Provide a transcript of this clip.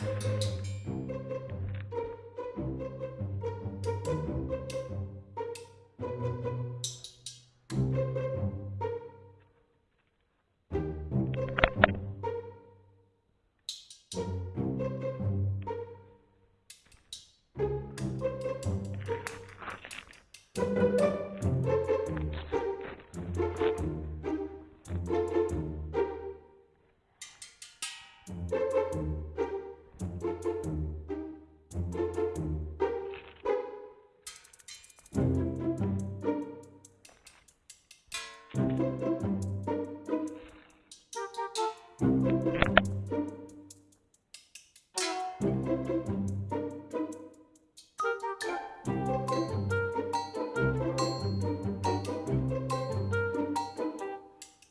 Thank Thank you.